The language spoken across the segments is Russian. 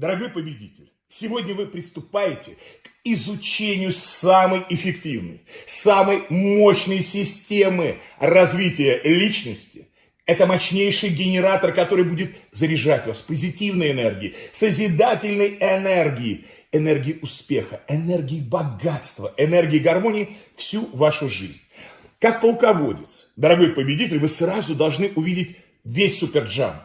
Дорогой победитель, сегодня вы приступаете к изучению самой эффективной, самой мощной системы развития личности. Это мощнейший генератор, который будет заряжать вас позитивной энергией, созидательной энергией, энергией успеха, энергией богатства, энергией гармонии всю вашу жизнь. Как полководец, дорогой победитель, вы сразу должны увидеть весь суперджамп.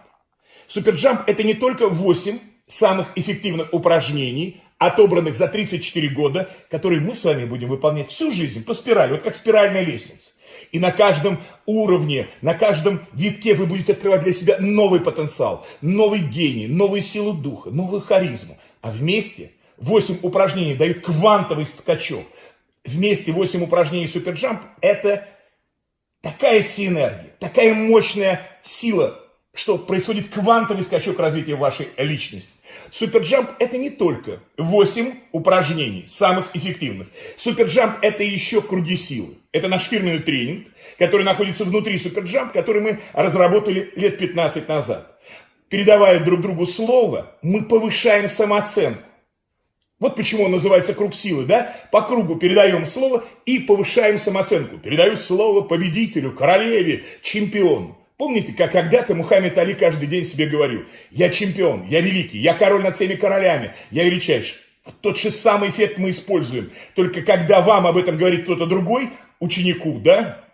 Суперджамп – это не только 8 самых эффективных упражнений, отобранных за 34 года, которые мы с вами будем выполнять всю жизнь по спирали, вот как спиральная лестница. И на каждом уровне, на каждом витке вы будете открывать для себя новый потенциал, новый гений, новую силу духа, новую харизму. А вместе 8 упражнений дают квантовый скачок. Вместе 8 упражнений суперджамп – это такая синергия, такая мощная сила, что происходит квантовый скачок развития вашей личности. Суперджамп это не только 8 упражнений, самых эффективных. Суперджамп это еще круги силы. Это наш фирменный тренинг, который находится внутри Суперджамп, который мы разработали лет 15 назад. Передавая друг другу слово, мы повышаем самооценку. Вот почему он называется круг силы, да? По кругу передаем слово и повышаем самооценку. Передаю слово победителю, королеве, чемпиону. Помните, как когда-то Мухаммед Али каждый день себе говорил, я чемпион, я великий, я король над всеми королями, я величайший. Тот же самый эффект мы используем. Только когда вам об этом говорит кто-то другой, ученику, да,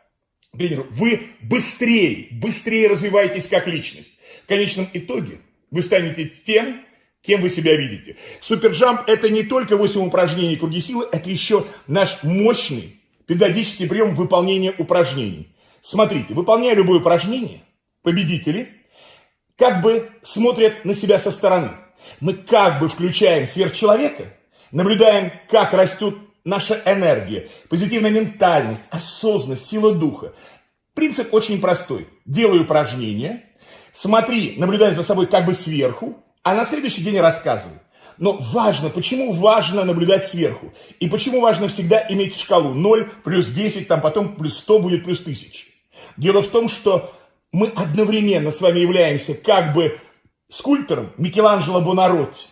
тренеру, вы быстрее, быстрее развиваетесь как личность. В конечном итоге вы станете тем, кем вы себя видите. Суперджамп это не только 8 упражнений круги силы, это еще наш мощный педагогический прием выполнения упражнений. Смотрите, выполняя любое упражнение, победители как бы смотрят на себя со стороны. Мы как бы включаем сверхчеловека, наблюдаем, как растет наша энергия, позитивная ментальность, осознанность, сила духа. Принцип очень простой. Делаю упражнение, смотри, наблюдай за собой как бы сверху, а на следующий день рассказывай. Но важно, почему важно наблюдать сверху? И почему важно всегда иметь шкалу 0, плюс 10, там потом плюс 100 будет плюс 1000? Дело в том, что мы одновременно с вами являемся как бы скульптором Микеланджело Бонаротти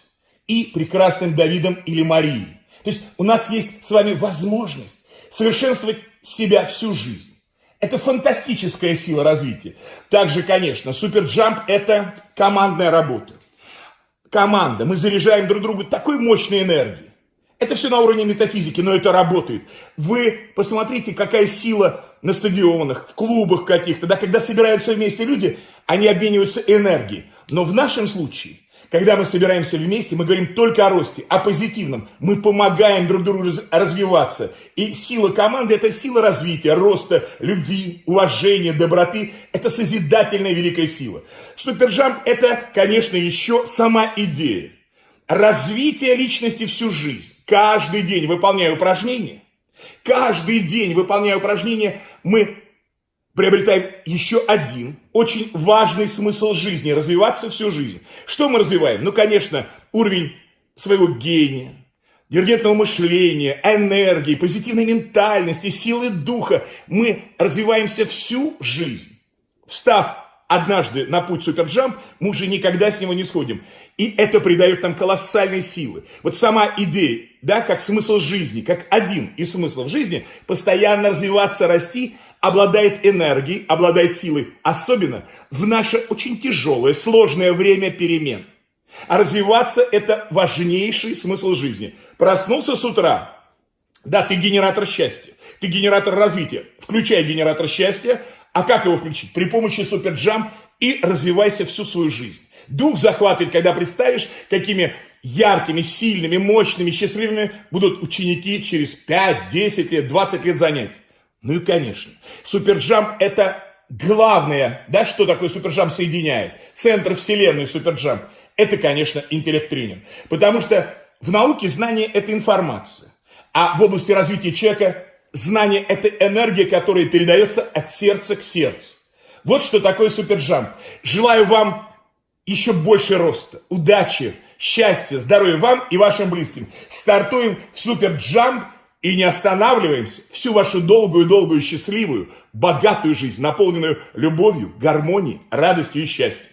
и прекрасным Давидом или Марией. То есть у нас есть с вами возможность совершенствовать себя всю жизнь. Это фантастическая сила развития. Также, конечно, суперджамп – это командная работа. Команда. Мы заряжаем друг друга такой мощной энергией. Это все на уровне метафизики, но это работает. Вы посмотрите, какая сила на стадионах, в клубах каких-то, да, когда собираются вместе люди, они обмениваются энергией. Но в нашем случае, когда мы собираемся вместе, мы говорим только о росте, о позитивном. Мы помогаем друг другу развиваться. И сила команды – это сила развития, роста, любви, уважения, доброты. Это созидательная великая сила. Суперджамп – это, конечно, еще сама идея. Развитие личности всю жизнь. Каждый день выполняя упражнения – Каждый день, выполняя упражнения, мы приобретаем еще один очень важный смысл жизни, развиваться всю жизнь. Что мы развиваем? Ну, конечно, уровень своего гения, диригентного мышления, энергии, позитивной ментальности, силы духа. Мы развиваемся всю жизнь. Встав однажды на путь суперджамп, мы уже никогда с него не сходим. И это придает нам колоссальной силы. Вот сама идея, да, как смысл жизни, как один из смыслов жизни, постоянно развиваться, расти, обладает энергией, обладает силой, особенно в наше очень тяжелое, сложное время перемен. А развиваться – это важнейший смысл жизни. Проснулся с утра, да, ты генератор счастья, ты генератор развития. Включай генератор счастья, а как его включить? При помощи суперджамп и развивайся всю свою жизнь. Дух захватывает, когда представишь, какими яркими, сильными, мощными, счастливыми будут ученики через 5, 10 лет, 20 лет занятий. Ну и, конечно, суперджамп – это главное, да, что такое суперджамп соединяет. Центр вселенной суперджамп – это, конечно, интеллект-тренер. Потому что в науке знание – это информация. А в области развития человека знание – это энергия, которая передается от сердца к сердцу. Вот что такое суперджамп. Желаю вам еще больше роста, удачи, счастья, здоровья вам и вашим близким. Стартуем в суперджамп и не останавливаемся. Всю вашу долгую-долгую, счастливую, богатую жизнь, наполненную любовью, гармонией, радостью и счастьем.